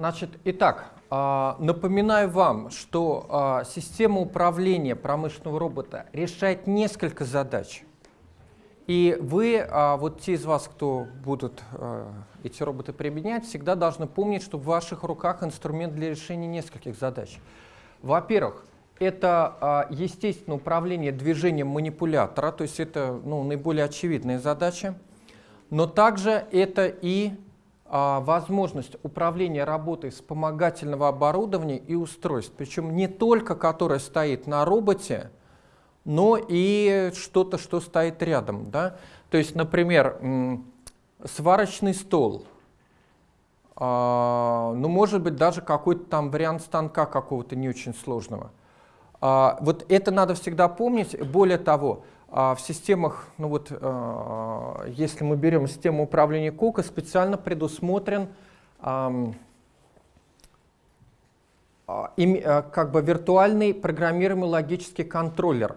Значит, итак, а, напоминаю вам, что а, система управления промышленного робота решает несколько задач. И вы, а, вот те из вас, кто будут эти роботы применять, всегда должны помнить, что в ваших руках инструмент для решения нескольких задач. Во-первых, это естественное управление движением манипулятора, то есть это ну, наиболее очевидная задача. Но также это и возможность управления работой вспомогательного оборудования и устройств, причем не только которое стоит на роботе, но и что-то, что стоит рядом. Да? То есть, например, сварочный стол, а, ну, может быть, даже какой-то там вариант станка какого-то не очень сложного. А, вот это надо всегда помнить. Более того, а в системах, ну вот, э, если мы берем систему управления Кука, специально предусмотрен э, э, как бы виртуальный программируемый логический контроллер,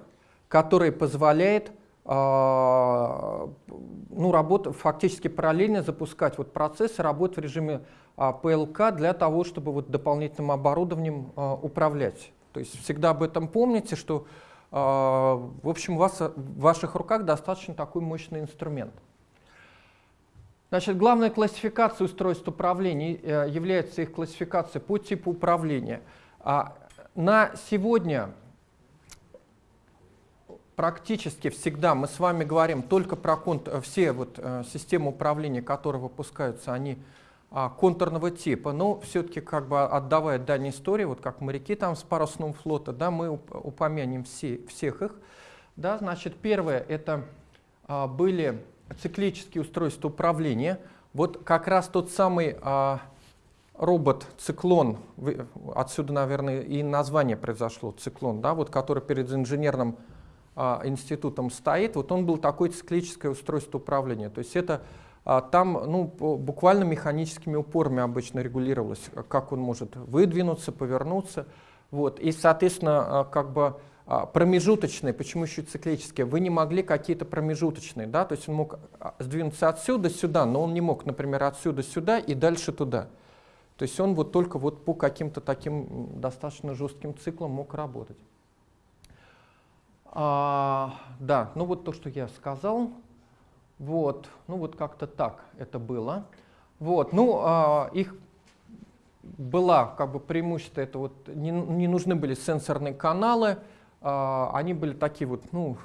который позволяет э, ну, работ, фактически параллельно запускать вот процессы, работать в режиме э, PLK для того, чтобы вот дополнительным оборудованием управлять. То есть всегда об этом помните, что а, в общем, у вас в ваших руках достаточно такой мощный инструмент. Значит, главная классификация устройств управления э, является их классификация по типу управления. А, на сегодня практически всегда мы с вами говорим только про все вот, э, системы управления, которые выпускаются, они а, контурного типа, но все-таки как бы отдавая дань истории, вот как моряки там с парусного флота, да, мы упомянем все, всех их. Да, значит, первое это а, были циклические устройства управления. Вот как раз тот самый а, робот-циклон, отсюда, наверное, и название произошло, циклон, да, вот, который перед инженерным а, институтом стоит, вот он был такое циклическое устройство управления. То есть это а там ну, буквально механическими упорами обычно регулировалось, как он может выдвинуться, повернуться. Вот. И, соответственно, а, как бы а, промежуточные, почему еще циклические, вы не могли какие-то промежуточные, да, то есть он мог сдвинуться отсюда сюда, но он не мог, например, отсюда сюда и дальше туда. То есть он вот только вот по каким-то таким достаточно жестким циклам мог работать. А, да, ну вот то, что я сказал. Вот, ну вот как-то так это было. Вот, ну, а, их была как бы преимущество, это вот не, не нужны были сенсорные каналы, а, они были такие вот, ну,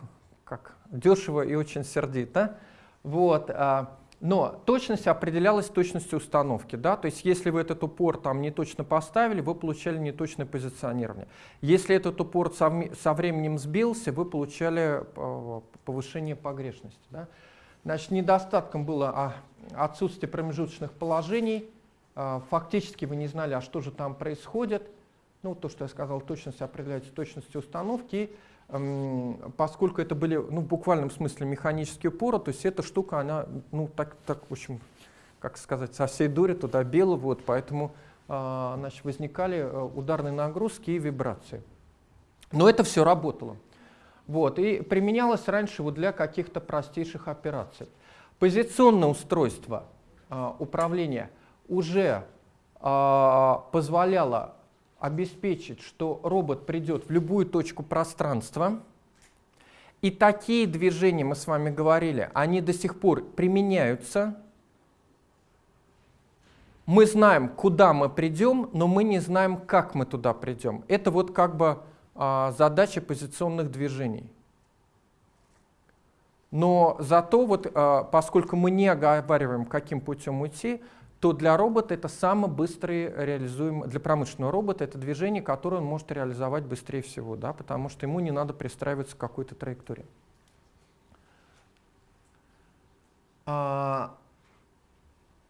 как дешево и очень сердито. Вот, а, но точность определялась точностью установки. Да? То есть если вы этот упор там не точно поставили, вы получали неточное позиционирование. Если этот упор со, со временем сбился, вы получали а, повышение погрешности. Да? Значит, недостатком было а, отсутствие промежуточных положений. А, фактически вы не знали, а что же там происходит. Ну, то, что я сказал, точность определяется точностью установки. Поскольку это были, ну, в буквальном смысле механические упоры, то есть эта штука, она, ну, так, так в общем, как сказать, со всей дури туда била, вот, поэтому а, значит, возникали э, ударные нагрузки и вибрации. Но это все работало. Вот, и применялось раньше вот для каких-то простейших операций. Позиционное устройство э, управления уже э, позволяло обеспечить, что робот придет в любую точку пространства. И такие движения, мы с вами говорили, они до сих пор применяются. Мы знаем, куда мы придем, но мы не знаем, как мы туда придем. Это вот как бы а, задачи позиционных движений. Но зато, вот, а, поскольку мы не оговариваем, каким путем уйти, то для робота это самое быстрое реализуемое, для промышленного робота это движение, которое он может реализовать быстрее всего, да, потому что ему не надо пристраиваться к какой-то траектории. А,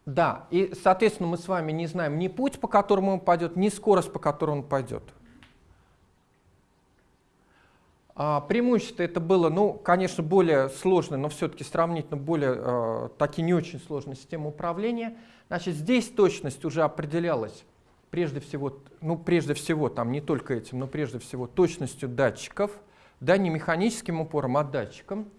да, и, соответственно, мы с вами не знаем ни путь, по которому он пойдет, ни скорость, по которой он пойдет. А, преимущество это было, ну, конечно, более сложное, но все-таки сравнительно более, э, таки не очень сложная система управления. Значит, здесь точность уже определялась прежде всего, ну, прежде всего, там не только этим, но прежде всего точностью датчиков, да, не механическим упором, а датчиком.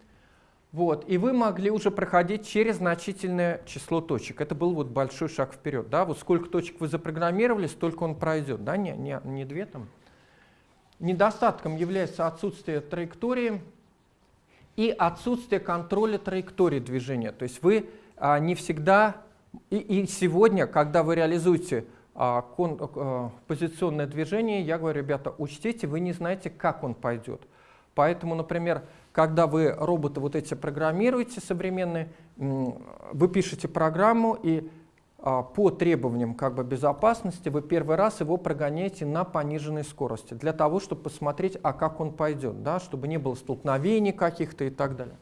Вот, и вы могли уже проходить через значительное число точек. Это был вот большой шаг вперед. Да? Вот сколько точек вы запрограммировали, столько он пройдет. Да? Не, не, не две там. Недостатком является отсутствие траектории и отсутствие контроля траектории движения. То есть вы а, не всегда, и, и сегодня, когда вы реализуете а, кон, а, позиционное движение, я говорю, ребята, учтите, вы не знаете, как он пойдет. Поэтому, например, когда вы роботы вот эти программируете современные, вы пишете программу и по требованиям как бы, безопасности вы первый раз его прогоняете на пониженной скорости, для того, чтобы посмотреть, а как он пойдет, да, чтобы не было столкновений каких-то и так далее.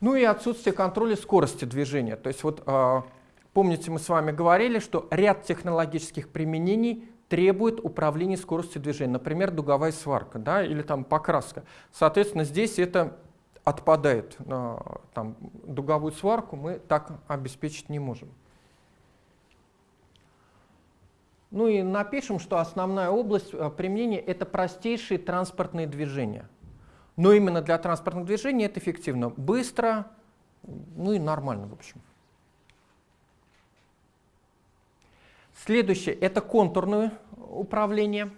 Ну и отсутствие контроля скорости движения. То есть вот а, помните, мы с вами говорили, что ряд технологических применений требует управления скоростью движения, например, дуговая сварка да, или там покраска. Соответственно, здесь это отпадает. Там, дуговую сварку мы так обеспечить не можем. Ну и напишем, что основная область э, применения — это простейшие транспортные движения. Но именно для транспортных движений это эффективно. Быстро, ну и нормально, в общем. Следующее – это контурное управление.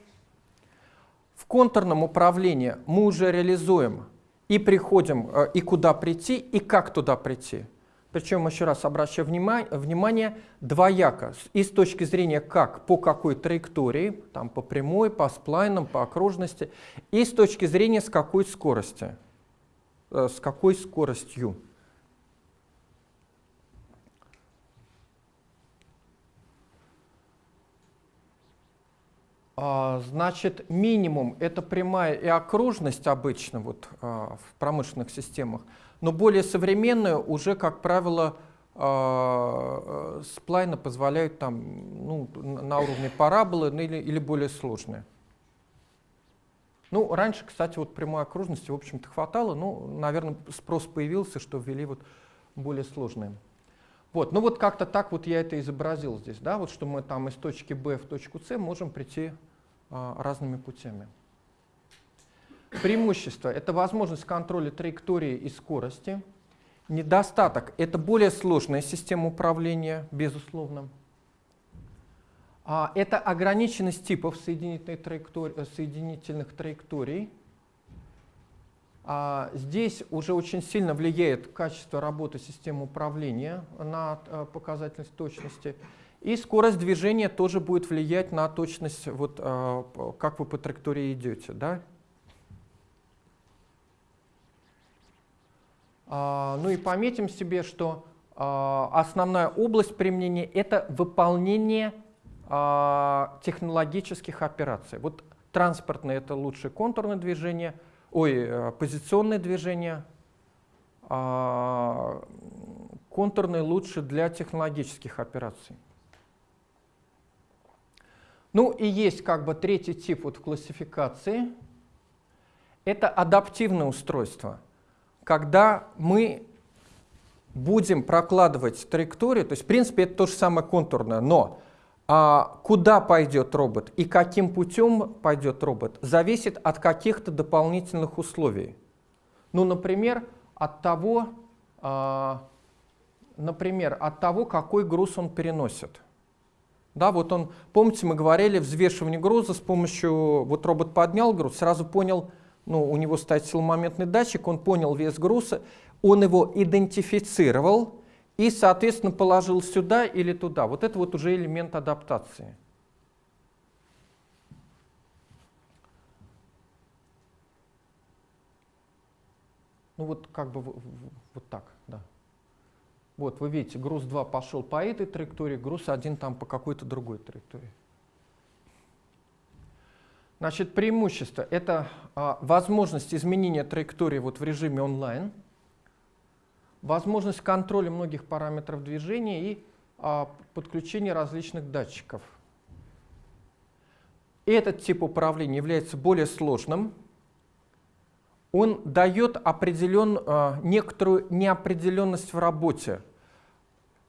В контурном управлении мы уже реализуем и приходим, э, и куда прийти, и как туда прийти. Причем, еще раз обращаю внимание, внимание, двояко. И с точки зрения как, по какой траектории, там, по прямой, по сплайнам, по окружности, и с точки зрения с какой скорости, э, с какой скоростью. Значит, минимум — это прямая и окружность обычно вот, а, в промышленных системах, но более современные уже, как правило, а, сплайны позволяют там, ну, на уровне параболы ну, или, или более сложные. Ну, раньше, кстати, вот прямой окружности, в общем-то, хватало, ну, наверное, спрос появился, что ввели вот более сложные. Вот, ну вот как-то так вот я это изобразил здесь, да, вот что мы там из точки B в точку C можем прийти а, разными путями. Преимущество — это возможность контроля траектории и скорости. Недостаток — это более сложная система управления, безусловно. А, это ограниченность типов соединительных траекторий. Соединительных траекторий. А, здесь уже очень сильно влияет качество работы системы управления на э, показательность точности. И скорость движения тоже будет влиять на точность, вот, э, как вы по траектории идете. Да? А, ну и пометим себе, что а, основная область применения — это выполнение технологических операций. Вот транспортное — это лучше контурное движение, ой, э, позиционное движение, а, контурное лучше для технологических операций. Ну и есть как бы третий тип вот в классификации. Это адаптивное устройство, когда мы будем прокладывать траекторию, то есть в принципе это то же самое контурное, но куда пойдет робот и каким путем пойдет робот, зависит от каких-то дополнительных условий. Ну, например, от того, а, например, от того, какой груз он переносит. Да, вот он, помните, мы говорили, взвешивание груза с помощью, вот робот поднял груз, сразу понял, ну, у него стоит силомоментный датчик, он понял вес груза, он его идентифицировал и, соответственно, положил сюда или туда. Вот это вот уже элемент адаптации. Ну вот как бы вот так, да. Вот, вы видите, груз 2 пошел по этой траектории, груз 1 там по какой-то другой траектории. Значит, преимущество — это а, возможность изменения траектории вот в режиме онлайн, возможность контроля многих параметров движения и а, подключение различных датчиков. Этот тип управления является более сложным. Он дает определен, а, некоторую неопределенность в работе.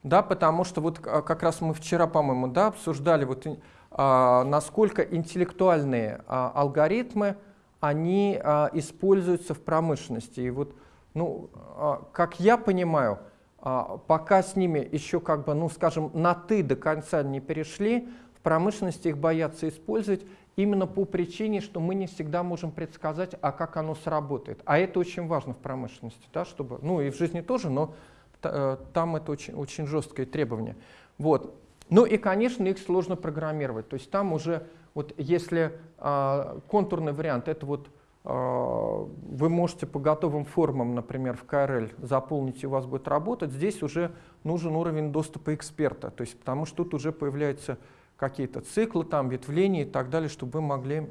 Да, потому что вот а, как раз мы вчера, по-моему, да, обсуждали, вот, а, насколько интеллектуальные а, алгоритмы они а, используются в промышленности. И вот ну, а, как я понимаю, а, пока с ними еще как бы, ну скажем, на «ты» до конца не перешли, в промышленности их боятся использовать именно по причине, что мы не всегда можем предсказать, а как оно сработает. А это очень важно в промышленности, да, чтобы, ну и в жизни тоже, но э, там это очень, очень жесткое требование. Вот. Ну и, конечно, их сложно программировать. То есть там уже, вот если э, контурный вариант, это вот а, вы можете по готовым формам, например, в KRL заполнить, и у вас будет работать. Здесь уже нужен уровень доступа эксперта, то есть, потому что тут уже появляются какие-то циклы, там, ветвления и так далее, чтобы вы могли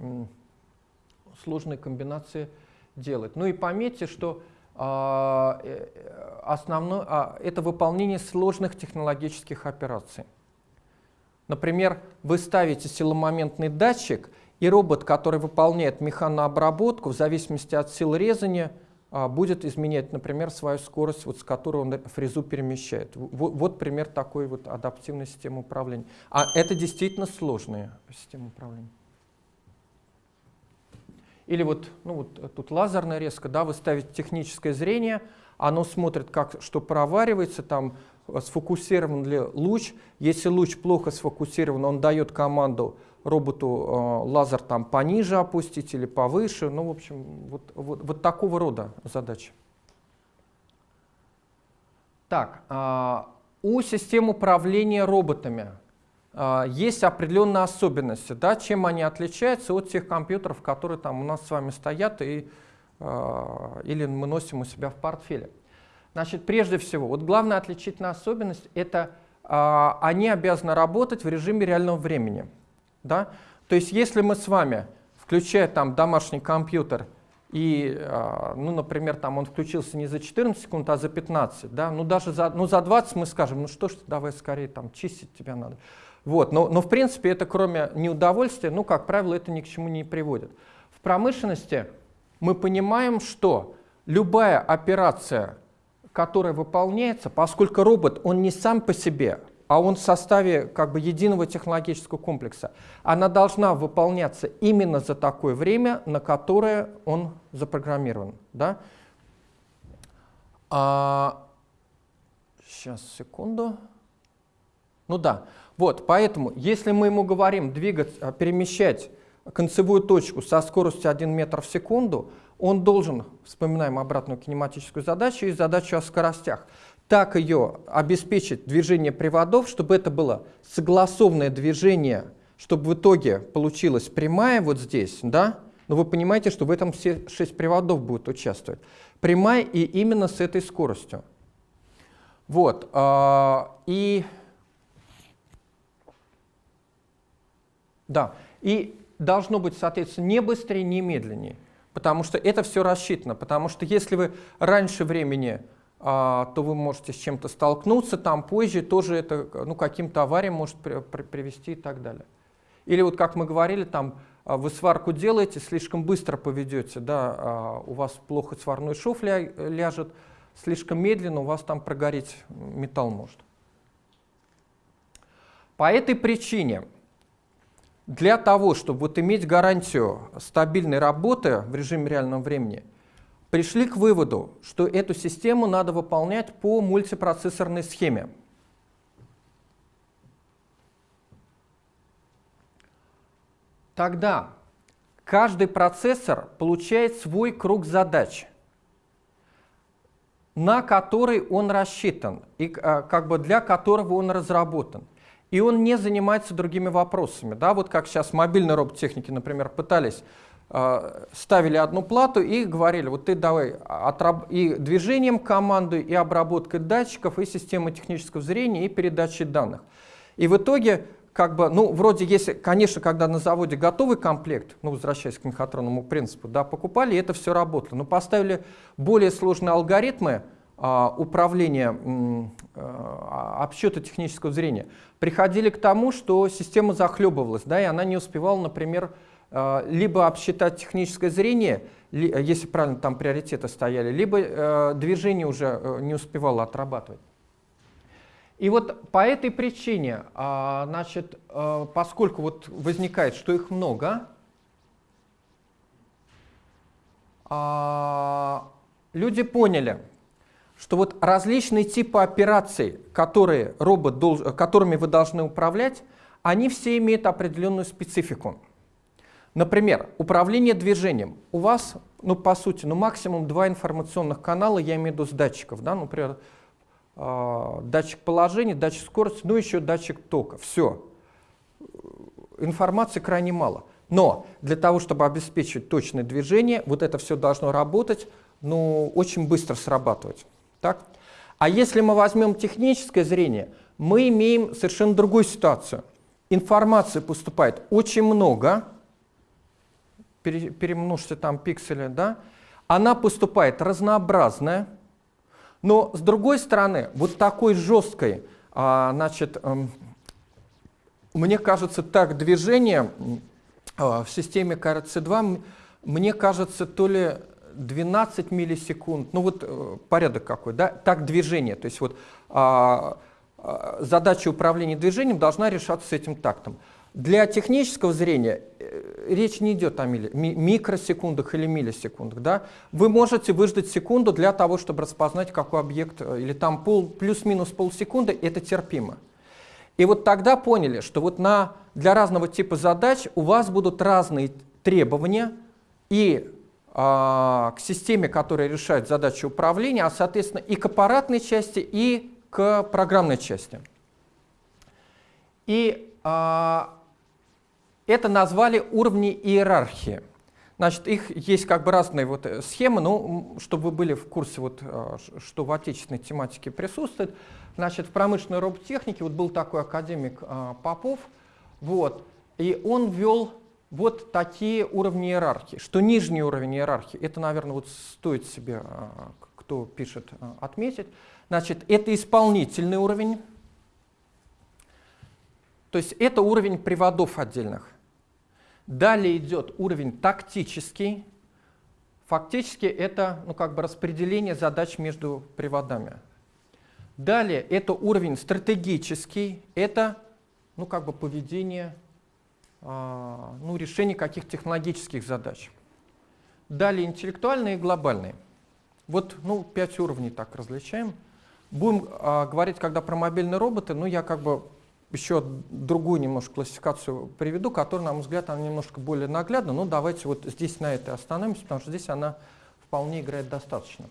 сложные комбинации делать. Ну и пометьте, что а, э, основное, а, это выполнение сложных технологических операций. Например, вы ставите силомоментный датчик, и робот, который выполняет механообработку, в зависимости от сил резания, а, будет изменять, например, свою скорость, вот, с которой он фрезу перемещает. Вот, вот пример такой вот адаптивной системы управления. А это действительно сложная система управления. Или вот, ну вот тут лазерная резка, да, вы ставите техническое зрение, оно смотрит, как, что проваривается, там сфокусирован ли луч. Если луч плохо сфокусирован, он дает команду роботу э, лазер там пониже опустить или повыше. Ну, в общем, вот, вот, вот такого рода задачи. Так, э, у систем управления роботами э, есть определенные особенности, да, чем они отличаются от тех компьютеров, которые там у нас с вами стоят и, или мы носим у себя в портфеле. Значит, прежде всего, вот главная отличительная особенность – это они обязаны работать в режиме реального времени. Да? То есть если мы с вами, включая там домашний компьютер, и, а, ну, например, там он включился не за 14 секунд, а за 15, да, ну, даже за, ну, за 20 мы скажем, ну, что ж, давай скорее, там, чистить тебя надо. Вот, но, но, в принципе, это кроме неудовольствия, ну, как правило, это ни к чему не приводит. В промышленности мы понимаем, что любая операция, которая выполняется, поскольку робот, он не сам по себе, а он в составе как бы единого технологического комплекса, она должна выполняться именно за такое время, на которое он запрограммирован. Да? А, сейчас, секунду. Ну да, вот, поэтому, если мы ему говорим двигать, а, перемещать концевую точку со скоростью 1 метр в секунду, он должен, вспоминаем обратную кинематическую задачу и задачу о скоростях, так ее обеспечить движение приводов, чтобы это было согласованное движение, чтобы в итоге получилась прямая вот здесь, да? Но вы понимаете, что в этом все шесть приводов будут участвовать. Прямая и именно с этой скоростью. Вот. А, и да, и должно быть, соответственно, не быстрее, не медленнее, потому что это все рассчитано. Потому что если вы раньше времени то вы можете с чем-то столкнуться, там позже тоже это ну, каким-то авариям может при, при, привести и так далее. Или вот как мы говорили, там а, вы сварку делаете, слишком быстро поведете, да, а, у вас плохо сварной шов ля, ляжет, слишком медленно у вас там прогореть металл может. По этой причине, для того, чтобы вот иметь гарантию стабильной работы в режиме реального времени, пришли к выводу, что эту систему надо выполнять по мультипроцессорной схеме. Тогда каждый процессор получает свой круг задач, на который он рассчитан и а, как бы для которого он разработан. И он не занимается другими вопросами. Да? Вот как сейчас мобильные роботехники, например, пытались ставили одну плату и говорили, вот ты давай и движением команды, и обработкой датчиков, и системой технического зрения, и передачей данных. И в итоге, как бы, ну, вроде, если, конечно, когда на заводе готовый комплект, ну, возвращаясь к мехатронному принципу, да, покупали, это все работало. Но поставили более сложные алгоритмы а, управления, а, обсчета технического зрения, приходили к тому, что система захлебывалась, да, и она не успевала, например, Э, либо обсчитать техническое зрение, если правильно там приоритеты стояли, либо э, движение уже э, не успевало отрабатывать. И вот по этой причине, а, значит, поскольку вот возникает, что их много, а, люди поняли, что вот различные типы операций, которые робот долж, которыми вы должны управлять, они все имеют определенную специфику. Например, управление движением. У вас, ну по сути, ну максимум два информационных канала, я имею в виду с датчиков, да, например, э, датчик положения, датчик скорости, ну еще датчик тока. Все. Информации крайне мало. Но для того, чтобы обеспечить точное движение, вот это все должно работать, ну, очень быстро срабатывать. Так? А если мы возьмем техническое зрение, мы имеем совершенно другую ситуацию. Информации поступает очень много, перемножьте там пиксели, да, она поступает разнообразная, но с другой стороны, вот такой жесткой, а, значит, эм, мне кажется, так движение а, в системе КРЦ-2, мне кажется, то ли 12 миллисекунд, ну вот э, порядок какой, да, так движение, то есть вот а, задача управления движением должна решаться с этим тактом. Для технического зрения речь не идет о милли, ми, микросекундах или миллисекундах. Да? Вы можете выждать секунду для того, чтобы распознать, какой объект, э, или там пол, плюс-минус полсекунды, это терпимо. И вот тогда поняли, что вот на, для разного типа задач у вас будут разные требования и а, к системе, которая решает задачи управления, а соответственно и к аппаратной части, и к программной части. И а, это назвали уровни иерархии. Значит, их есть как бы разные вот э, схемы, ну, чтобы вы были в курсе, вот, э, что в отечественной тематике присутствует. Значит, в промышленной роботехнике вот был такой академик э, Попов, вот, и он ввел вот такие уровни иерархии. Что нижний уровень иерархии, это, наверное, вот стоит себе, кто пишет, отметить. Значит, это исполнительный уровень, то есть это уровень приводов отдельных. Далее идет уровень тактический. Фактически это ну, как бы распределение задач между приводами. Далее это уровень стратегический. Это ну, как бы поведение, а, ну, решение каких технологических задач. Далее интеллектуальные и глобальные. Вот ну, пять уровней так различаем. Будем а, говорить, когда про мобильные роботы, ну я как бы еще другую немножко классификацию приведу, которая, на мой взгляд, она немножко более наглядна, но давайте вот здесь на этой остановимся, потому что здесь она вполне играет достаточно.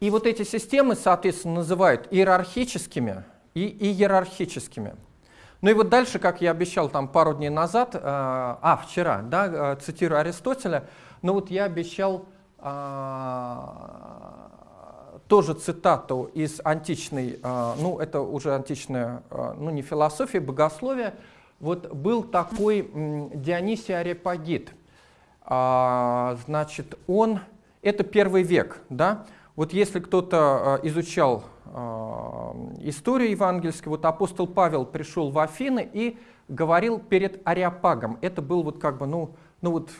И вот эти системы, соответственно, называют иерархическими и иерархическими. Ну и вот дальше, как я обещал там пару дней назад, э, а, вчера, да, э, цитирую Аристотеля, ну вот я обещал э, тоже цитату из античной, а, ну это уже античная, а, ну не философия, богословие. Вот был такой Дионисий Арепагит. А, значит, он, это первый век, да? Вот если кто-то изучал историю евангельскую, вот апостол Павел пришел в Афины и говорил перед Ариапагом. Это был вот как бы, ну, ну вот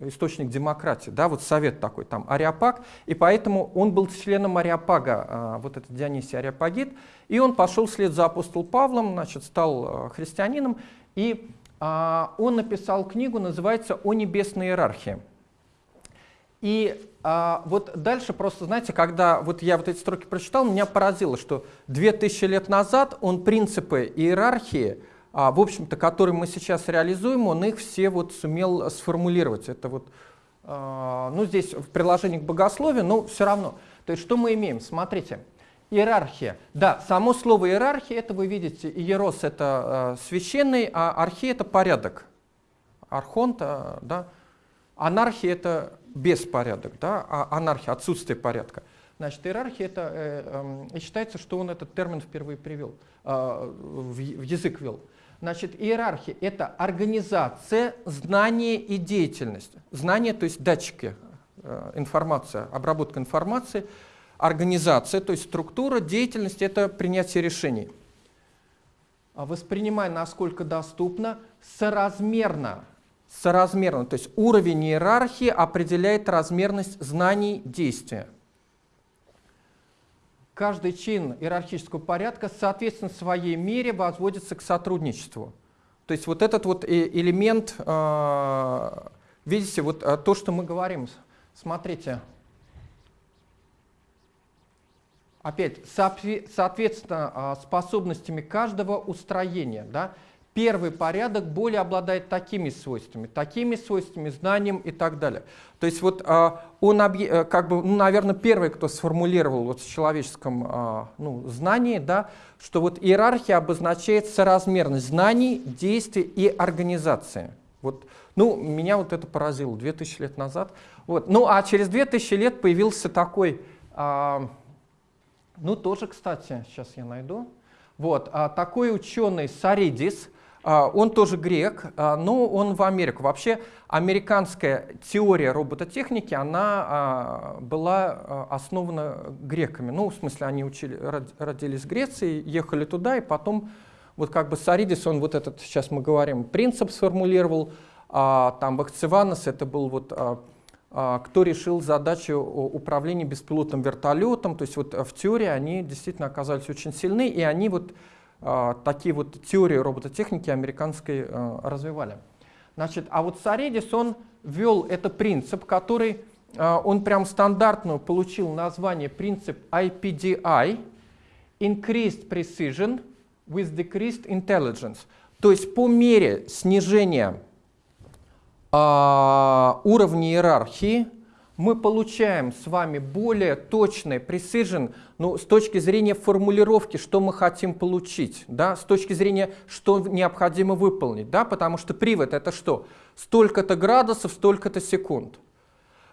источник демократии, да, вот совет такой, там, Ариапаг, и поэтому он был членом Ариапага, а, вот этот Дионисий Ариапагит, и он пошел вслед за апостол Павлом, значит, стал а, христианином, и а, он написал книгу, называется «О небесной иерархии». И а, вот дальше просто, знаете, когда вот я вот эти строки прочитал, меня поразило, что 2000 лет назад он принципы иерархии, в общем-то, который мы сейчас реализуем, он их все вот сумел сформулировать. Это вот, а, ну, здесь в приложении к богословию, но все равно. То есть что мы имеем? Смотрите, иерархия. Да, само слово иерархия, это вы видите, иерос это э, священный, а архия это порядок. Архонт, э, да, анархия это беспорядок, да, а анархия, отсутствие порядка. Значит, иерархия это, э, э, считается, что он этот термин впервые привел, э, в, в язык ввел. Значит, иерархия — это организация, знание и деятельность. Знание, то есть датчики, э, информация, обработка информации, организация, то есть структура, деятельность — это принятие решений. А воспринимай, насколько доступно, соразмерно. Соразмерно, то есть уровень иерархии определяет размерность знаний действия Каждый чин иерархического порядка, соответственно, своей мере возводится к сотрудничеству. То есть вот этот вот э, элемент, э, видите, вот э, то, что мы говорим, смотрите. Опять, соответственно, а, способностями каждого устроения. Да? Первый порядок более обладает такими свойствами, такими свойствами, знанием и так далее. То есть вот а, он, э, как бы, ну, наверное, первый, кто сформулировал вот в человеческом а, ну, знании, да, что вот иерархия обозначает соразмерность знаний, действий и организации. Вот, ну, меня вот это поразило 2000 лет назад. Вот. Ну, а через 2000 лет появился такой, а, ну, тоже, кстати, сейчас я найду, вот, такой ученый Саридис, он тоже грек, а, но он в Америку. Вообще, американская теория робототехники, она а, была основана греками. Ну, в смысле, они учили, родились в Греции, ехали туда, и потом, вот как бы Саридис, он вот этот, сейчас мы говорим, принцип сформулировал, там Бахцеванос, это был вот кто решил задачу управления беспилотным вертолетом. То есть вот в теории они действительно оказались очень сильны, и они вот а, такие вот теории робототехники американской а, развивали. Значит, а вот Саредис, он ввел этот принцип, который, а, он прям стандартно получил название принцип IPDI, Increased Precision with Decreased Intelligence. То есть по мере снижения уровня иерархии, мы получаем с вами более точный precision ну, с точки зрения формулировки, что мы хотим получить, да, с точки зрения, что необходимо выполнить, да, потому что привод это что? Столько-то градусов, столько-то секунд.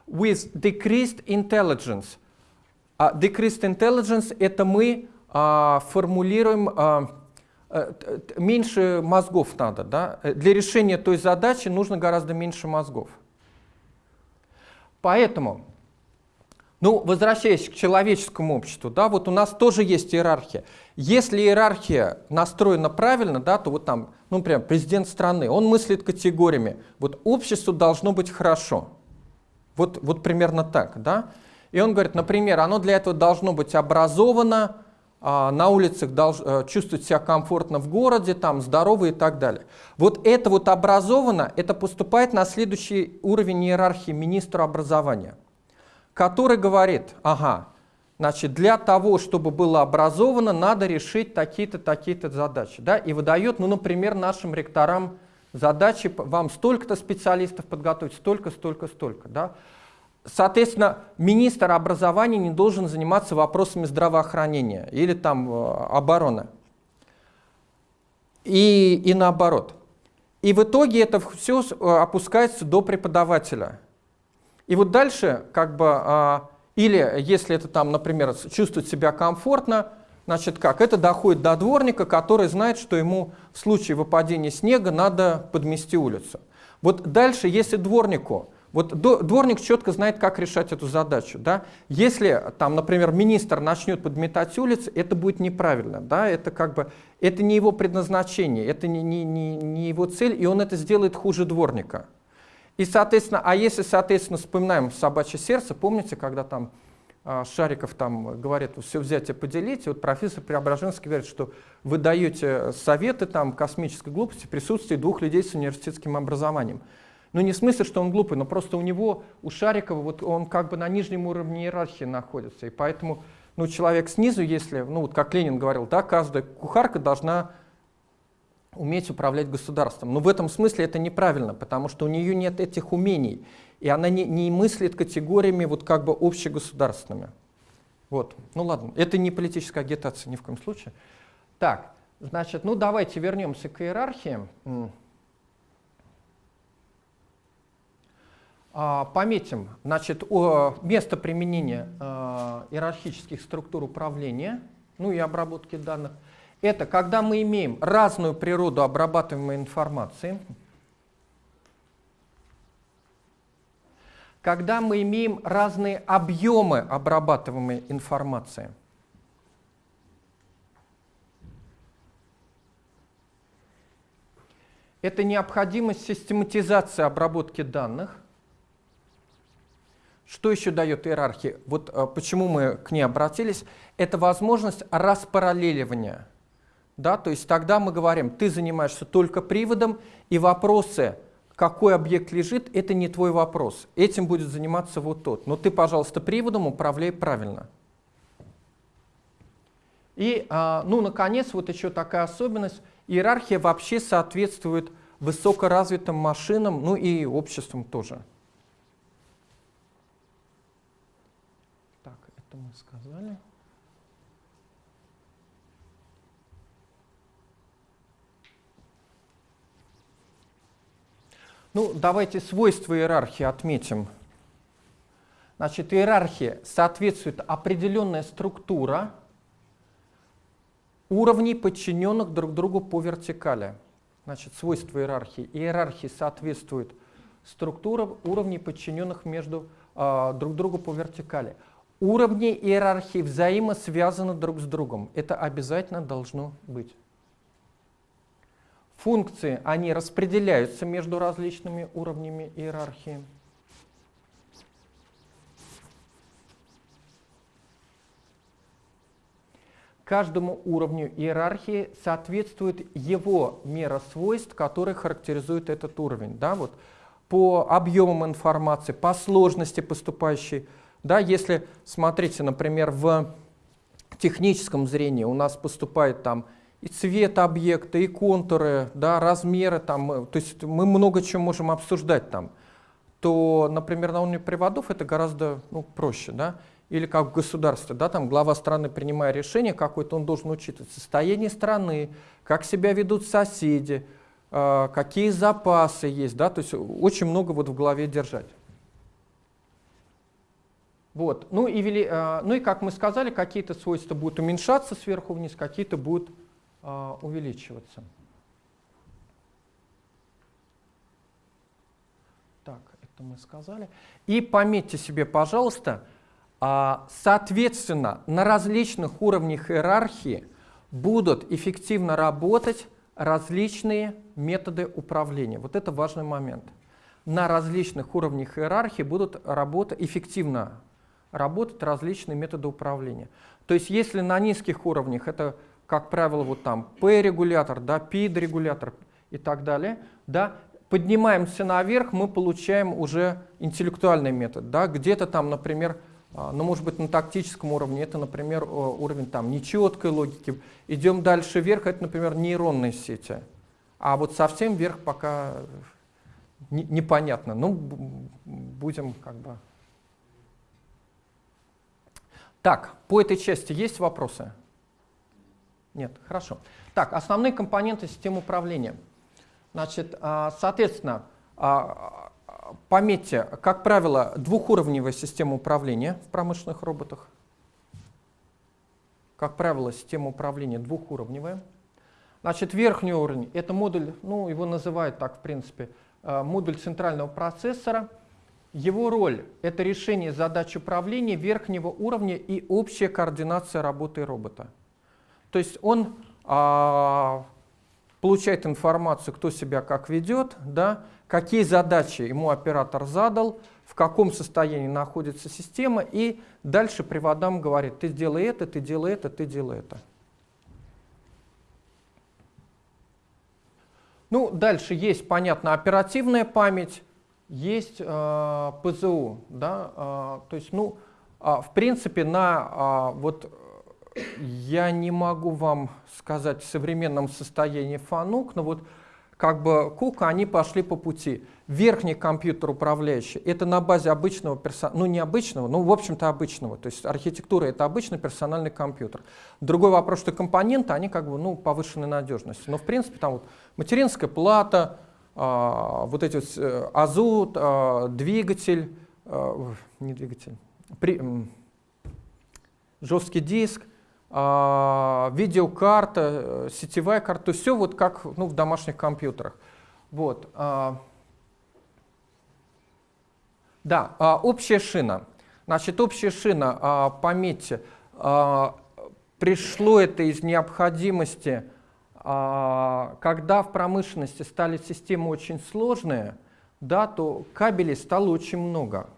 With decreased intelligence. Uh, decreased intelligence это мы uh, формулируем uh, меньше мозгов надо, да? Для решения той задачи нужно гораздо меньше мозгов. Поэтому, ну, возвращаясь к человеческому обществу, да, вот у нас тоже есть иерархия. Если иерархия настроена правильно, да, то вот там, ну, например, президент страны, он мыслит категориями. Вот обществу должно быть хорошо. Вот, вот примерно так, да. И он говорит, например, оно для этого должно быть образовано, на улицах а, чувствовать себя комфортно в городе, там, здорово и так далее. Вот это вот образовано, это поступает на следующий уровень иерархии министра образования, который говорит, ага, значит, для того, чтобы было образовано, надо решить такие-то, такие-то задачи. Да? И выдает, ну, например, нашим ректорам задачи, вам столько-то специалистов подготовить, столько, столько, столько. Да? Соответственно, министр образования не должен заниматься вопросами здравоохранения или там э, обороны. И, и наоборот. И в итоге это все э, опускается до преподавателя. И вот дальше, как бы, а, или если это там, например, чувствует себя комфортно, значит как, это доходит до дворника, который знает, что ему в случае выпадения снега надо подмести улицу. Вот дальше, если дворнику вот дворник четко знает, как решать эту задачу. Да? Если, там, например, министр начнет подметать улицы, это будет неправильно. Да? Это, как бы, это не его предназначение, это не, не, не, не его цель, и он это сделает хуже дворника. И, соответственно, а если, соответственно, вспоминаем собачье сердце, помните, когда там а, Шариков там говорит, все взять и поделить, и вот профессор Преображенский говорит, что вы даете советы там, космической глупости в присутствии двух людей с университетским образованием. Ну не в смысле, что он глупый, но просто у него, у Шарикова, вот он как бы на нижнем уровне иерархии находится. И поэтому ну, человек снизу, если, ну вот как Ленин говорил, да, каждая кухарка должна уметь управлять государством. Но в этом смысле это неправильно, потому что у нее нет этих умений. И она не, не мыслит категориями вот как бы общегосударственными. Вот, ну ладно, это не политическая агитация ни в коем случае. Так, значит, ну давайте вернемся к иерархии. Пометим значит, место применения а, иерархических структур управления, ну и обработки данных. Это когда мы имеем разную природу обрабатываемой информации, когда мы имеем разные объемы обрабатываемой информации. Это необходимость систематизации обработки данных – что еще дает иерархия? Вот а, почему мы к ней обратились? Это возможность распараллеливания. Да? То есть тогда мы говорим, ты занимаешься только приводом, и вопросы, какой объект лежит, это не твой вопрос. Этим будет заниматься вот тот. Но ты, пожалуйста, приводом управляй правильно. И, а, ну, наконец, вот еще такая особенность. Иерархия вообще соответствует высокоразвитым машинам, ну и обществам тоже. Так, это мы сказали. Ну, давайте свойства иерархии отметим. Значит, иерархия соответствует определенная структура уровней, подчиненных друг другу по вертикали. Значит, свойства иерархии. Иерархии соответствует структура уровней, подчиненных между, э, друг другу по вертикали. Уровни иерархии взаимосвязаны друг с другом. Это обязательно должно быть. Функции, они распределяются между различными уровнями иерархии. Каждому уровню иерархии соответствует его мера свойств, которые характеризуют этот уровень. Да, вот по объемам информации, по сложности поступающей. Да, если, смотрите, например, в техническом зрении у нас поступает там и цвет объекта, и контуры, да, размеры, там, то есть мы много чего можем обсуждать там, то, например, на уровне приводов это гораздо ну, проще, да, или как в государстве, да, там глава страны, принимая решение какое-то, он должен учитывать состояние страны, как себя ведут соседи, э, какие запасы есть, да, то есть очень много вот в голове держать. Вот. Ну, и, вели, э, ну и как мы сказали, какие-то свойства будут уменьшаться сверху вниз, какие-то будут увеличиваться. Так, это мы сказали. И пометьте себе, пожалуйста, а, соответственно, на различных уровнях иерархии будут эффективно работать различные методы управления. Вот это важный момент. На различных уровнях иерархии будут работать, эффективно работать различные методы управления. То есть если на низких уровнях это как правило, вот там P-регулятор, да, PID-регулятор и так далее, да, поднимаемся наверх, мы получаем уже интеллектуальный метод, да, где-то там, например, а, ну, может быть, на тактическом уровне, это, например, уровень там нечеткой логики. Идем дальше вверх, это, например, нейронные сети. А вот совсем вверх пока непонятно. Ну, будем как бы... Так, по этой части есть вопросы? Нет, хорошо. Так, основные компоненты системы управления. Значит, а, соответственно, а, пометьте, как правило, двухуровневая система управления в промышленных роботах. Как правило, система управления двухуровневая. Значит, верхний уровень — это модуль, ну, его называют так, в принципе, а, модуль центрального процессора. Его роль — это решение задач управления верхнего уровня и общая координация работы робота. То есть он а, получает информацию, кто себя как ведет, да, какие задачи ему оператор задал, в каком состоянии находится система, и дальше приводам говорит, ты сделай это, ты делай это, ты делай это. Ну, дальше есть, понятно, оперативная память, есть э, ПЗУ, да, э, то есть, ну, э, в принципе, на э, вот я не могу вам сказать в современном состоянии фанук, но вот как бы Кука, они пошли по пути. Верхний компьютер управляющий, это на базе обычного персонала, ну не обычного, ну в общем-то обычного, то есть архитектура это обычный персональный компьютер. Другой вопрос, что компоненты, они как бы, ну, повышенной надежности. Но в принципе там вот материнская плата, а, вот эти вот, э, азот, а, двигатель, а, не двигатель, при, жесткий диск, видеокарта, э, сетевая карта, то все вот как ну, в домашних компьютерах. Вот. А, да, а, общая шина. Значит, общая шина, пометьте, пришло это из необходимости, когда в промышленности стали системы очень сложные, да, то кабелей стало очень много.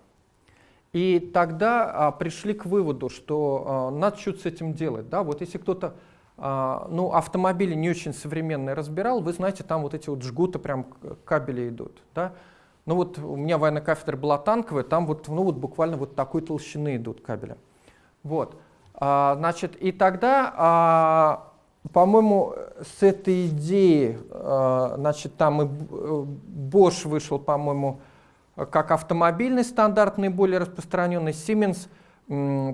И тогда а, пришли к выводу, что а, надо что-то с этим делать. Да? Вот если кто-то а, ну, автомобили не очень современные разбирал, вы знаете, там вот эти вот жгуты прям кабели идут. Да? Ну вот у меня военная кафедра была танковая, там вот, ну, вот буквально вот такой толщины идут кабели. Вот. А, значит, и тогда, а, по-моему, с этой идеи, а, значит, там и Bosch вышел, по-моему, как автомобильный стандарт наиболее распространенный, Siemens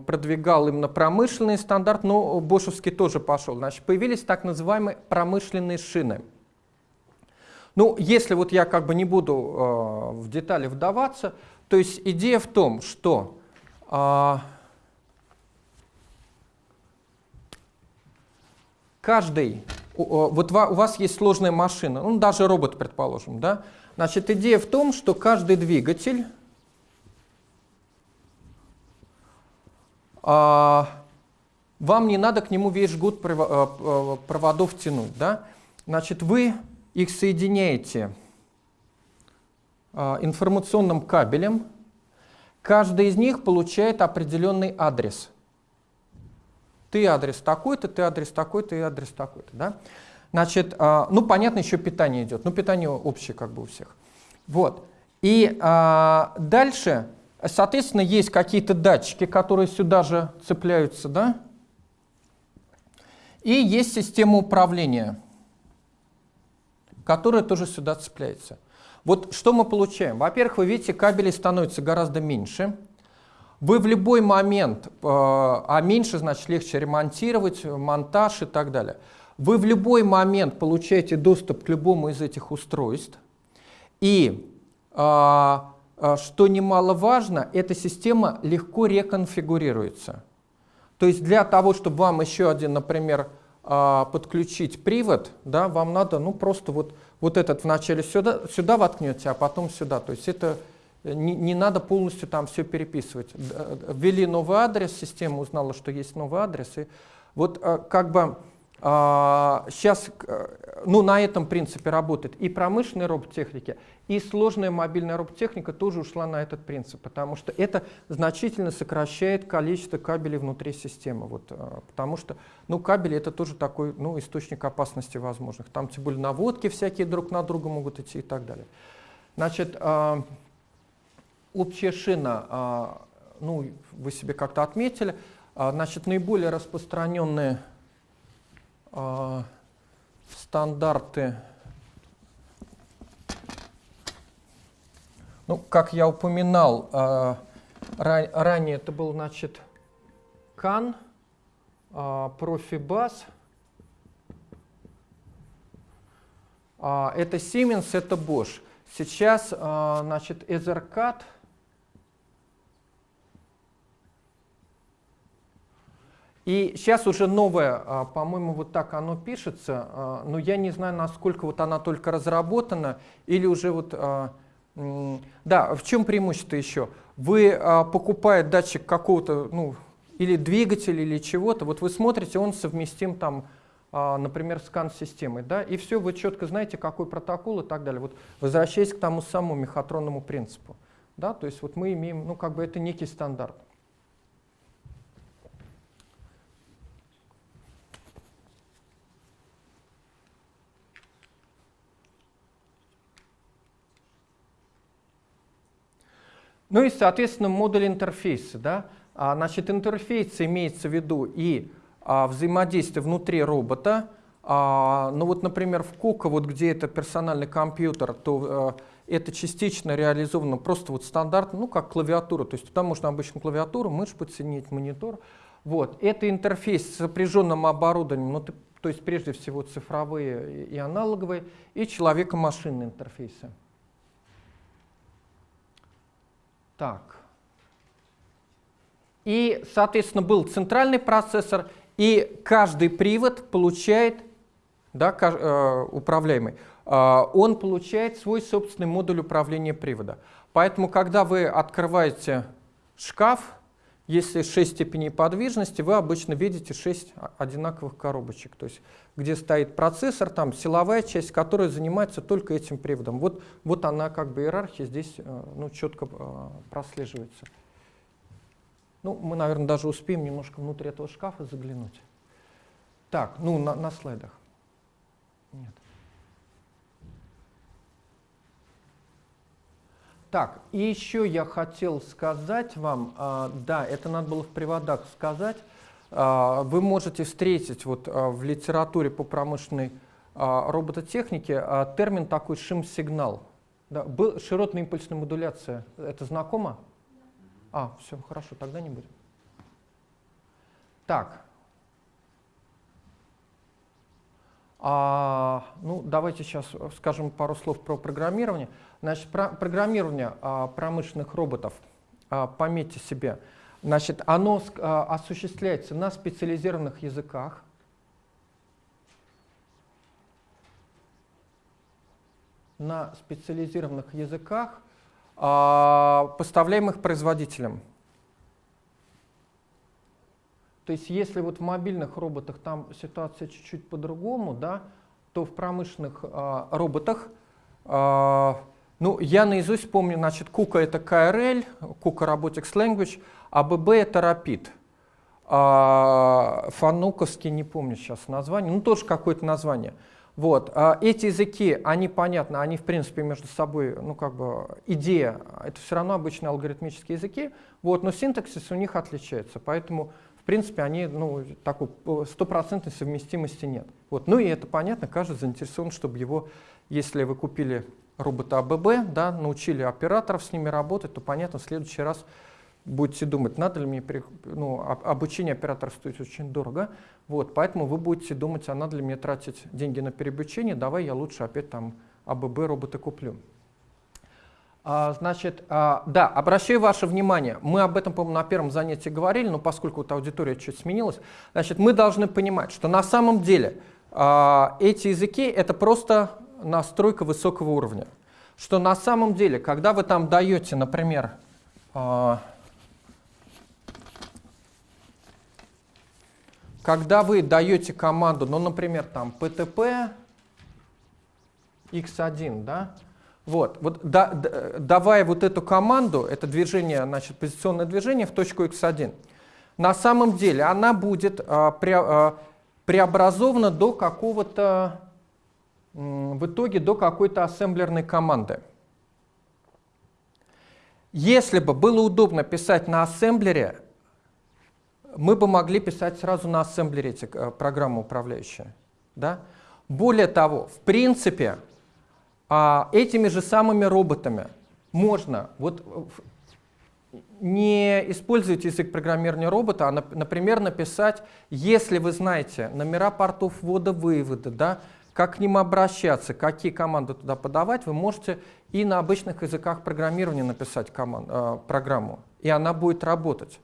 продвигал именно промышленный стандарт, но Бошевский тоже пошел. Значит, появились так называемые промышленные шины. Ну, если вот я как бы не буду э, в детали вдаваться, то есть идея в том, что э, каждый, вот у вас есть сложная машина, ну даже робот, предположим, да, значит идея в том, что каждый двигатель а, вам не надо к нему весь жгут э, проводов тянуть, да, значит вы их соединяете а, информационным кабелем, каждый из них получает определенный адрес – ты адрес такой-то, ты адрес такой-то и адрес такой-то. Да? Значит, а, ну понятно, еще питание идет. Ну питание общее как бы у всех. Вот. И а, дальше, соответственно, есть какие-то датчики, которые сюда же цепляются, да? И есть система управления, которая тоже сюда цепляется. Вот что мы получаем? Во-первых, вы видите, кабелей становится гораздо меньше. Вы в любой момент, э, а меньше, значит, легче ремонтировать, монтаж и так далее. Вы в любой момент получаете доступ к любому из этих устройств. И, э, э, что немаловажно, эта система легко реконфигурируется. То есть для того, чтобы вам еще один, например, подключить привод, да, вам надо ну, просто вот, вот этот вначале сюда, сюда воткнете, а потом сюда. То есть это не, не надо полностью там все переписывать. Ввели новый адрес, система узнала, что есть новый адрес. И вот э, как бы сейчас э, ну, на этом принципе работает и промышленная робототехника, и сложная мобильная робототехника тоже ушла на этот принцип, потому что это значительно сокращает количество кабелей внутри системы. Вот, э, потому что ну, кабели это тоже такой ну, источник опасности возможных. Там тем более наводки всякие друг на друга могут идти и так далее. Значит, общая шина, а, ну, вы себе как-то отметили, а, значит, наиболее распространенные а, стандарты, ну, как я упоминал, ранее это был, значит, CAN, Profibus, это Siemens, это Bosch. Сейчас, значит, Ethercat – И сейчас уже новое, а, по-моему, вот так оно пишется, а, но я не знаю, насколько вот она только разработана или уже вот... А, да, в чем преимущество еще? Вы покупаете датчик какого-то, ну, или двигателя, или чего-то, вот вы смотрите, он совместим там, например, с CAN-системой, да, и все, вы четко знаете, какой протокол и так далее. Вот возвращаясь к тому самому мехатронному принципу, да, то есть вот мы имеем, ну, как бы это некий стандарт. Ну и, соответственно, модуль интерфейса. Да? А, значит, интерфейс имеется в виду и а, взаимодействие внутри робота. А, ну вот, например, в Кока, вот где это персональный компьютер, то а, это частично реализовано просто вот стандартно, ну как клавиатура. То есть там можно обычно клавиатуру, мышь подсоединить, монитор. Вот. Это интерфейс с сопряженным оборудованием, ну, то есть прежде всего цифровые и аналоговые, и человеко-машинные интерфейсы. Так. И, соответственно, был центральный процессор, и каждый привод получает, да, э, управляемый, э, он получает свой собственный модуль управления привода. Поэтому, когда вы открываете шкаф, если 6 степеней подвижности, вы обычно видите 6 одинаковых коробочек, то есть где стоит процессор, там силовая часть, которая занимается только этим приводом. Вот, вот она как бы иерархия здесь э, ну, четко э, прослеживается. Ну, мы, наверное, даже успеем немножко внутрь этого шкафа заглянуть. Так, ну, на, на слайдах. Нет. Так, и еще я хотел сказать вам, а, да, это надо было в приводах сказать, а, вы можете встретить вот а, в литературе по промышленной робототехнике термин такой шим-сигнал. Да, был широтная импульсная модуляция. Это знакомо? А, все, хорошо, тогда не будем. Так. А, ну, давайте сейчас скажем пару слов про программирование. Значит, про программирование а, промышленных роботов, а, пометьте себе, значит, оно а, осуществляется на специализированных языках. На специализированных языках, а, поставляемых производителем. То есть если вот в мобильных роботах там ситуация чуть-чуть по-другому, да, то в промышленных а, роботах, а, ну, я наизусть помню, значит, Кука это KRL, Кука Robotics Language, а ББ это Rapid. А, Фануковский, не помню сейчас название, ну тоже какое-то название. Вот. А эти языки, они понятны, они в принципе между собой, ну как бы идея, это все равно обычные алгоритмические языки, вот, но синтаксис у них отличается, поэтому принципе, они, ну, такой стопроцентной совместимости нет. Вот. Ну и это понятно, каждый заинтересован, чтобы его, если вы купили робота АББ, да, научили операторов с ними работать, то понятно, в следующий раз будете думать, надо ли мне, ну, обучение операторов стоит очень дорого, вот, поэтому вы будете думать, а надо ли мне тратить деньги на переобучение, давай я лучше опять там АББ робота куплю. А, значит, а, да, обращаю ваше внимание, мы об этом, по-моему, на первом занятии говорили, но поскольку вот аудитория чуть сменилась, значит, мы должны понимать, что на самом деле а, эти языки — это просто настройка высокого уровня. Что на самом деле, когда вы там даете, например, когда вы даете команду, ну, например, там PTP x1, да, вот, вот да, да, давая вот эту команду, это движение, значит, позиционное движение в точку x1, на самом деле она будет а, пре, а, преобразована до какого-то, в итоге до какой-то ассемблерной команды. Если бы было удобно писать на ассемблере, мы бы могли писать сразу на ассемблере эти а, программы управляющие. Да? Более того, в принципе, а этими же самыми роботами можно вот не использовать язык программирования робота, а, например, написать, если вы знаете номера портов ввода-вывода, да, как к ним обращаться, какие команды туда подавать, вы можете и на обычных языках программирования написать команд, э, программу, и она будет работать.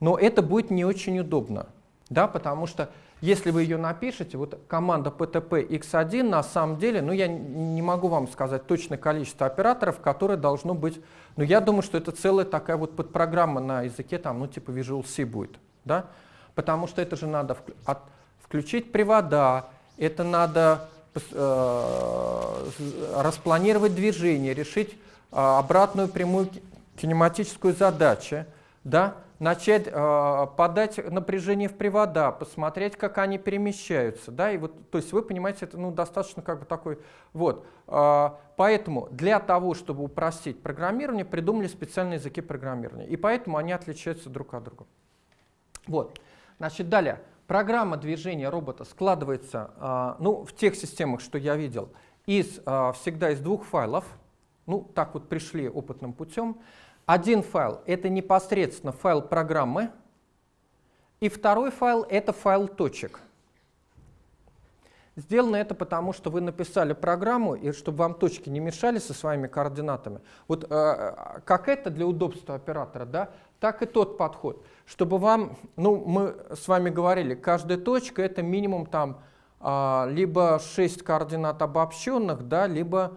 Но это будет не очень удобно, да, потому что если вы ее напишете, вот команда PTP X1 на самом деле, ну я не могу вам сказать точное количество операторов, которые должно быть, но я думаю, что это целая такая вот подпрограмма на языке, там, ну типа Visual C будет, да? Потому что это же надо от, включить привода, это надо э, распланировать движение, решить э, обратную прямую кинематическую задачу, да? Начать э, подать напряжение в привода, посмотреть, как они перемещаются. Да? И вот, то есть вы понимаете, это ну, достаточно как бы такой... Вот. Э, поэтому для того, чтобы упростить программирование, придумали специальные языки программирования. И поэтому они отличаются друг от друга. Вот. Значит, далее. Программа движения робота складывается э, ну, в тех системах, что я видел, из, э, всегда из двух файлов. Ну, так вот пришли опытным путем. Один файл — это непосредственно файл программы, и второй файл — это файл точек. Сделано это потому, что вы написали программу, и чтобы вам точки не мешали со своими координатами. Вот э, как это для удобства оператора, да, так и тот подход. Чтобы вам, ну, мы с вами говорили, каждая точка — это минимум там э, либо 6 координат обобщенных, да, либо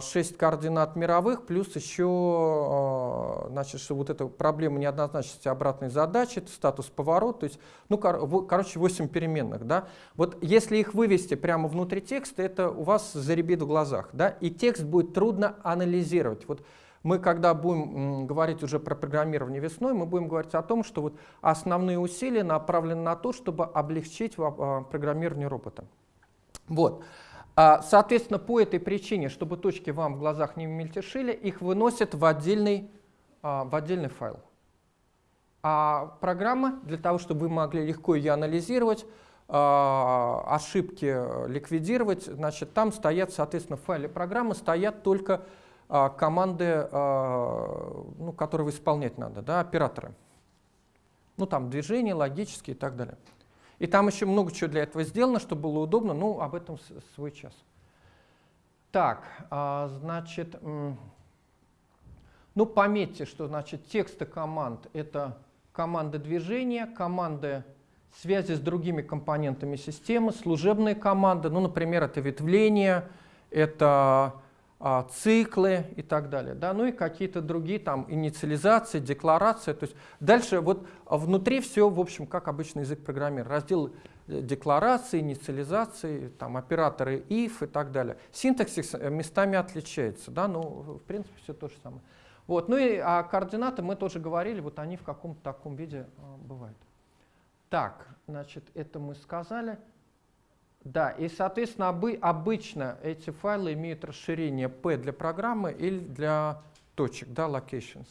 6 а, координат мировых, плюс еще, а, значит, что вот эта проблема неоднозначности обратной задачи, это статус поворот, то есть, ну, кор короче, 8 переменных, да. Вот если их вывести прямо внутри текста, это у вас заребит в глазах, да, и текст будет трудно анализировать. Вот мы, когда будем говорить уже про программирование весной, мы будем говорить о том, что вот основные усилия направлены на то, чтобы облегчить а, программирование робота. Вот. А, соответственно, по этой причине, чтобы точки вам в глазах не мельтешили, их выносят в отдельный, а, в отдельный файл. А программа, для того, чтобы вы могли легко ее анализировать, а, ошибки ликвидировать, значит, там стоят, соответственно, в файле программы стоят только команды, ну, которые исполнять надо, да, операторы. Ну, там движения, логические и так далее. И там еще много чего для этого сделано, чтобы было удобно, ну, об этом свой час. Так, значит, ну, пометьте, что, значит, тексты команд — это команды движения, команды связи с другими компонентами системы, служебные команды, ну, например, это ветвление, это а, циклы и так далее, да, ну и какие-то другие там инициализации, декларации, то есть дальше вот внутри все, в общем, как обычный язык программирования, раздел э, декларации, инициализации, там операторы if и так далее. Синтаксис э, местами отличается, да, но в принципе все то же самое. Вот, ну и а координаты мы тоже говорили, вот они в каком-то таком виде а, бывают. Так, значит, это мы сказали. Да, и, соответственно, обы обычно эти файлы имеют расширение P для программы или для точек, да, locations.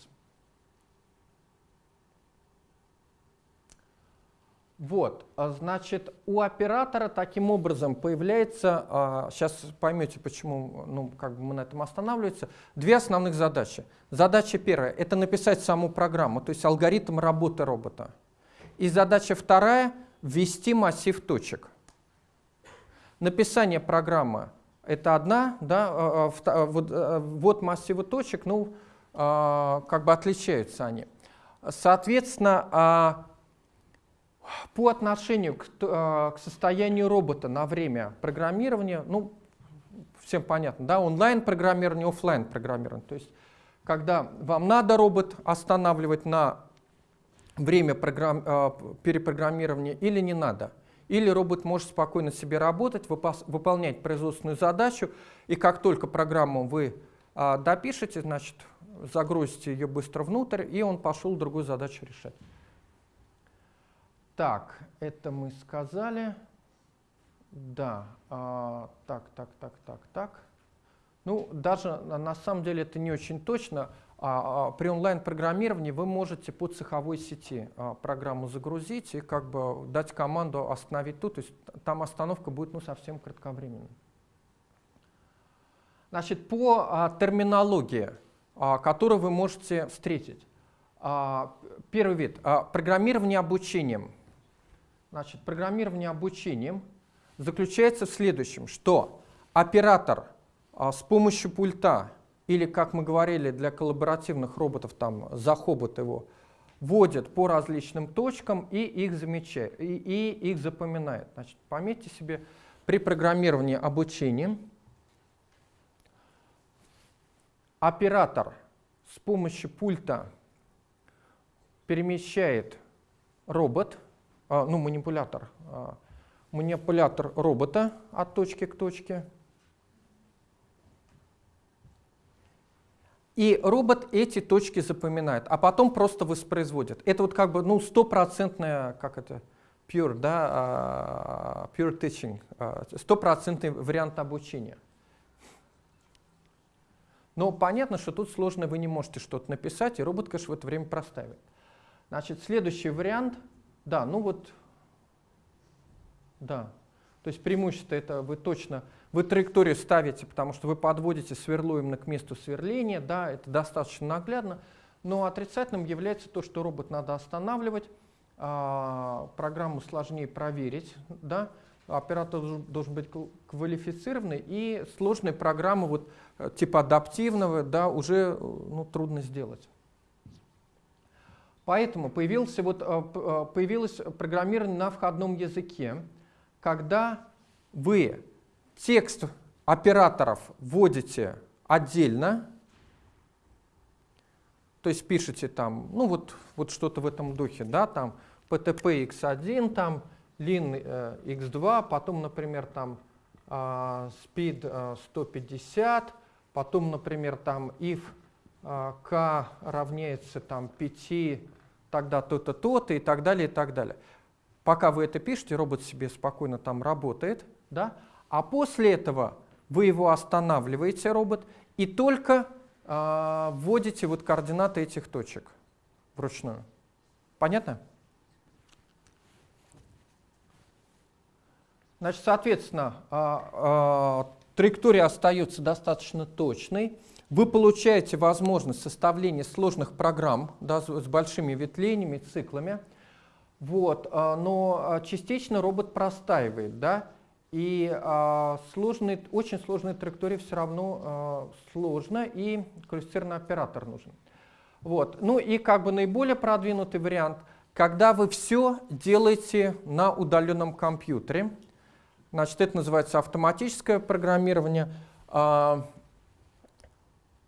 Вот, а, значит, у оператора таким образом появляется, сейчас поймете, почему ну, как бы мы на этом останавливаемся, две основных задачи. Задача первая — это написать саму программу, то есть алгоритм работы робота. И задача вторая — ввести массив точек. Написание программы — это одна, да, а, а, вот, вот массивы точек, ну, как бы отличаются они. Соответственно, по отношению к, к состоянию робота на время программирования, ну, всем понятно, да, онлайн-программирование, офлайн программирование То есть, когда вам надо робот останавливать на время программ, перепрограммирования или не надо. Или робот может спокойно себе работать, выполнять производственную задачу, и как только программу вы э, допишете, значит, загрузите ее быстро внутрь, и он пошел другую задачу решать. Так, это мы сказали. Да, а, так, так, так, так, так. Ну, даже на самом деле это не очень точно. А, а, при онлайн-программировании вы можете по цеховой сети а, программу загрузить и как бы дать команду остановить тут. То есть там остановка будет ну, совсем кратковременной. Значит, по терминологии, которую вы можете встретить. Первый вид программирование обучением. Значит, программирование обучением заключается в следующем, что оператор с помощью пульта или, как мы говорили, для коллаборативных роботов, там, за хобот его, вводит по различным точкам и их, замечает, и, и их запоминает. Значит, пометьте себе, при программировании обучением оператор с помощью пульта перемещает робот, а, ну, манипулятор, а, манипулятор робота от точки к точке. И робот эти точки запоминает, а потом просто воспроизводит. Это вот как бы ну, стопроцентная, как это, pure, да, uh, pure teaching, стопроцентный uh, вариант обучения. Но понятно, что тут сложно, вы не можете что-то написать, и робот, конечно, в это время простаивает. Значит, следующий вариант — да, ну вот, да. То есть преимущество это вы точно, вы траекторию ставите, потому что вы подводите сверло именно к месту сверления, да, это достаточно наглядно. Но отрицательным является то, что робот надо останавливать, а, программу сложнее проверить, да, оператор должен быть квалифицированный, и сложные программы вот, э, типа адаптивного да, уже ну, трудно сделать. Поэтому появился вот, э, э, появилось программирование на входном языке, когда вы текст операторов вводите отдельно, то есть пишете там, ну вот, вот что-то в этом духе, да, там PTP x1, там lin э, x2, потом, например, там э, speed э, 150, потом, например, там if э, k равняется там 5 тогда то-то, то-то и так далее, и так далее. Пока вы это пишете, робот себе спокойно там работает, да? А после этого вы его останавливаете, робот, и только э, вводите вот координаты этих точек вручную. Понятно? Значит, соответственно, а, а, траектория остается достаточно точной. Вы получаете возможность составления сложных программ да, с, большими ветвлениями, циклами. Вот, но частично робот простаивает, да, и а, сложный, очень сложная траектория все равно а, сложно, и квалифицированный оператор нужен. Вот. Ну и как бы наиболее продвинутый вариант, когда вы все делаете на удаленном компьютере, значит, это называется автоматическое программирование, а,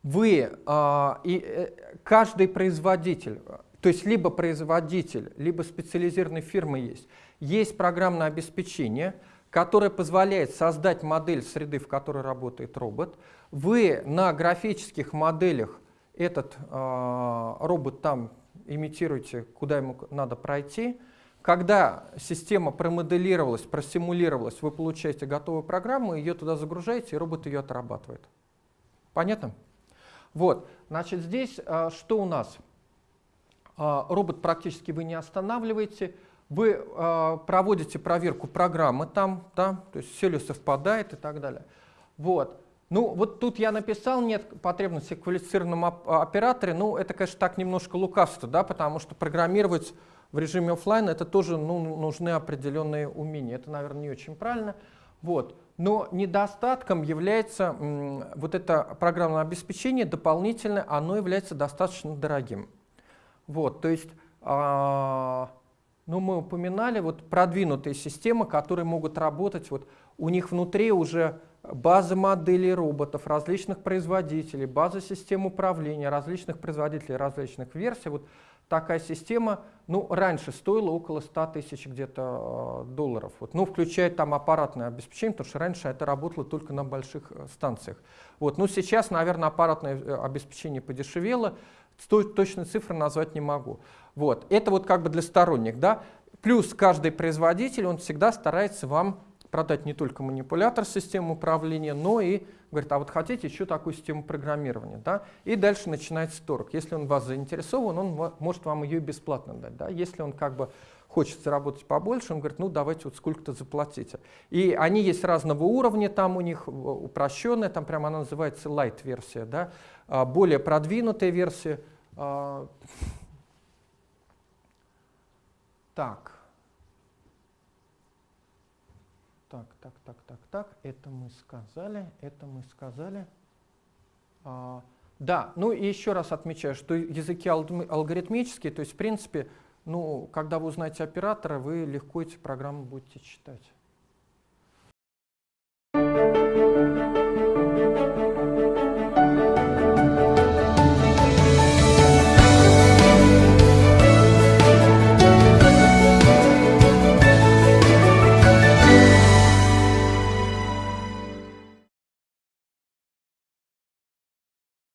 вы, а, и э, каждый производитель, то есть либо производитель, либо специализированная фирма есть, есть программное обеспечение, которое позволяет создать модель среды, в которой работает робот. Вы на графических моделях этот э, робот там имитируете, куда ему надо пройти. Когда система промоделировалась, просимулировалась, вы получаете готовую программу, ее туда загружаете, и робот ее отрабатывает. Понятно? Вот, значит, здесь э, что у нас? Э, робот практически вы не останавливаете, вы э, проводите проверку программы там, да, то есть все ли совпадает и так далее. Вот. Ну, вот тут я написал, нет потребности в квалифицированном операторе, ну, это, конечно, так немножко лукавство, да, потому что программировать в режиме офлайн это тоже ну, нужны определенные умения. Это, наверное, не очень правильно. Вот. Но недостатком является вот это программное обеспечение дополнительное, оно является достаточно дорогим. Вот, то есть, а, ну, мы упоминали вот продвинутые системы, которые могут работать, вот у них внутри уже база моделей роботов, различных производителей, база систем управления, различных производителей, различных версий. Вот такая система, ну, раньше стоила около 100 тысяч где-то э, долларов. Вот, ну, включая там аппаратное обеспечение, потому что раньше это работало только на больших э, станциях. Вот, ну, сейчас, наверное, аппаратное э, обеспечение подешевело, точной цифры назвать не могу. Вот, это вот как бы для сторонних, да. Плюс каждый производитель, он всегда старается вам продать не только манипулятор системы управления, но и говорит, а вот хотите еще такую систему программирования, да? И дальше начинается торг. Если он вас заинтересован, он может вам ее бесплатно дать, да? Если он как бы хочет заработать побольше, он говорит, ну давайте вот сколько-то заплатите. И они есть разного уровня, там у них упрощенная, там прямо она называется light версия, да? А более продвинутая версия. Так. Так, так, так, так, так, это мы сказали, это мы сказали. А, да, ну и еще раз отмечаю, что языки алгоритмические, то есть в принципе, ну, когда вы узнаете оператора, вы легко эти программы будете читать.